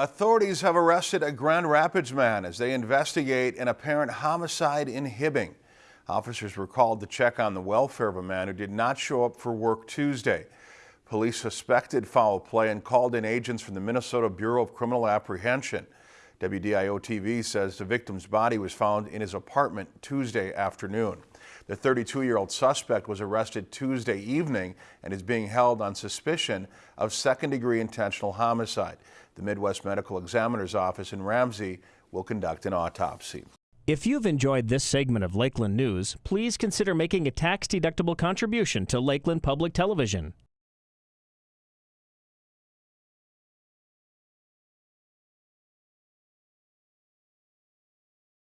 Authorities have arrested a Grand Rapids man as they investigate an apparent homicide in Hibbing. Officers were called to check on the welfare of a man who did not show up for work Tuesday. Police suspected foul play and called in agents from the Minnesota Bureau of Criminal Apprehension. WDIO TV says the victim's body was found in his apartment Tuesday afternoon. The 32-year-old suspect was arrested Tuesday evening and is being held on suspicion of second-degree intentional homicide. The Midwest Medical Examiner's Office in Ramsey will conduct an autopsy. If you've enjoyed this segment of Lakeland News, please consider making a tax-deductible contribution to Lakeland Public Television.